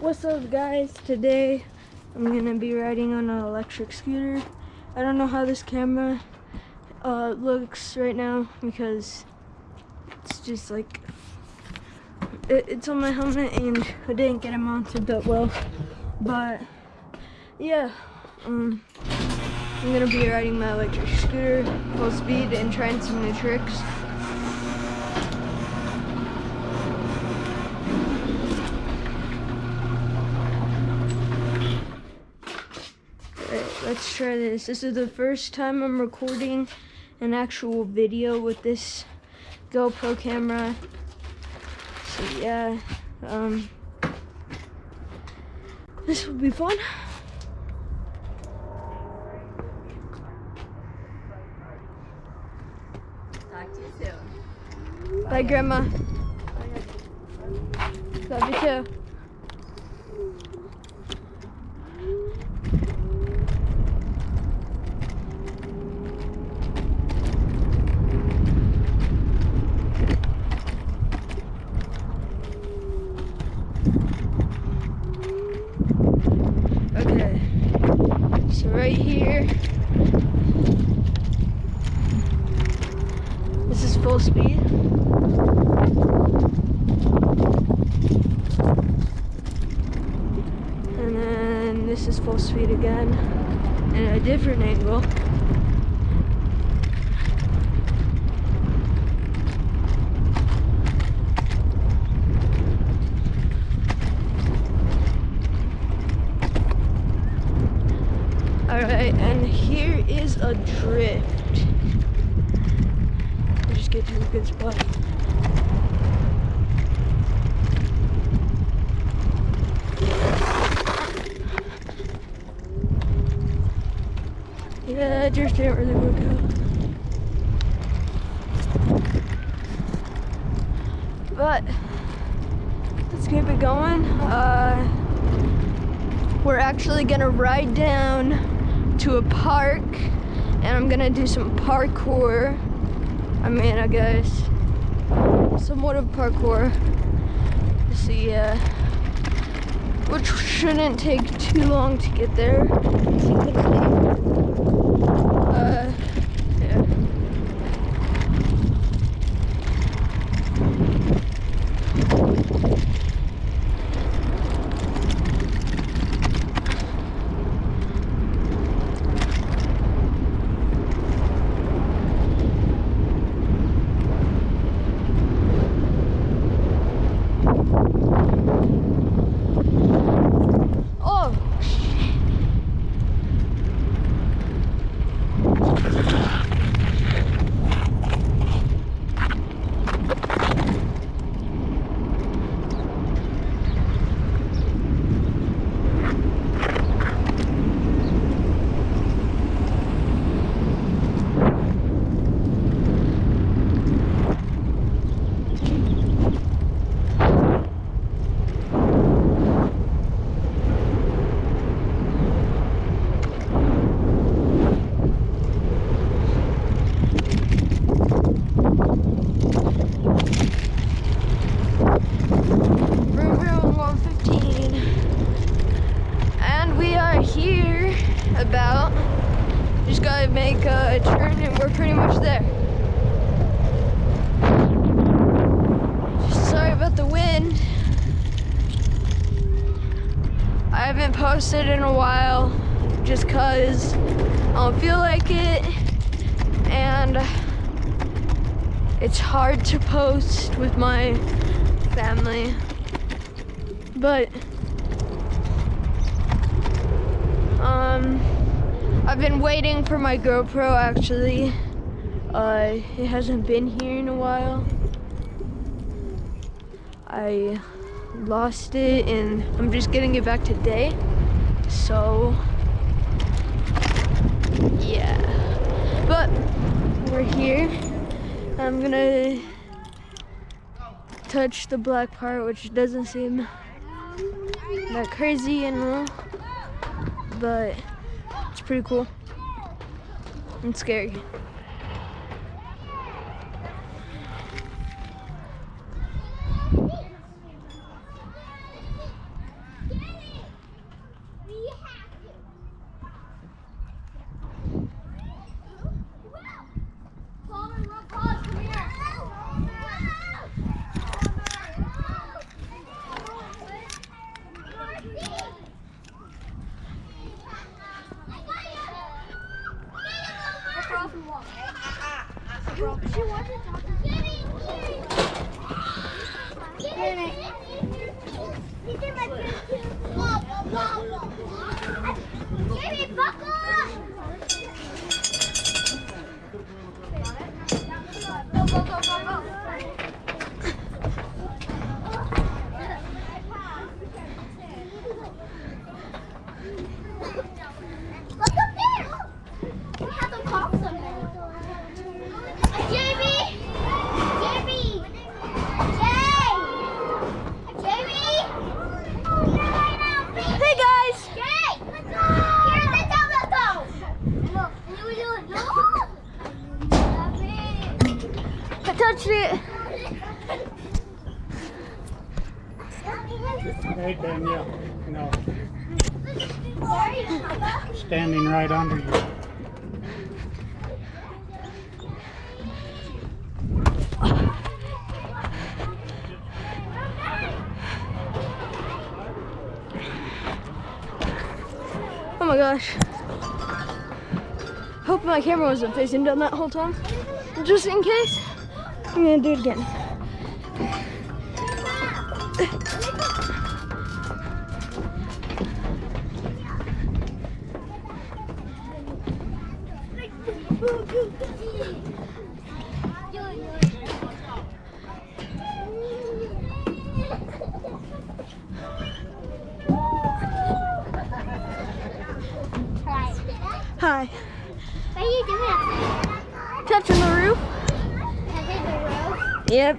What's up guys? Today I'm gonna be riding on an electric scooter. I don't know how this camera uh, looks right now because it's just like it, it's on my helmet and I didn't get it mounted that well but yeah um, I'm gonna be riding my electric scooter full speed and trying some new tricks let's try this. This is the first time I'm recording an actual video with this GoPro camera. So yeah, um, this will be fun. Talk to you soon. Bye, Bye Grandma. Love you too. Right here. This is full speed. And then this is full speed again in a different angle. Alright, and here is a drift. We'll just get to a good spot. Yeah, drift didn't really work out. But, let's keep it going. Uh, we're actually gonna ride down to a park and I'm gonna do some parkour. I mean, I guess somewhat of parkour. See, yeah, which shouldn't take too long to get there. Make a turn and we're pretty much there. Sorry about the wind. I haven't posted in a while just cause I don't feel like it and it's hard to post with my family. But um I've been waiting for my GoPro actually. Uh, it hasn't been here in a while. I lost it and I'm just getting it back today. So, yeah. But, we're here. I'm gonna touch the black part, which doesn't seem that crazy and all. But, it's pretty cool and scary. Jamie, Hey, Danielle. No, standing right under you. Oh my gosh. Hope my camera wasn't facing down that whole time. Just in case, I'm gonna do it again. Yep.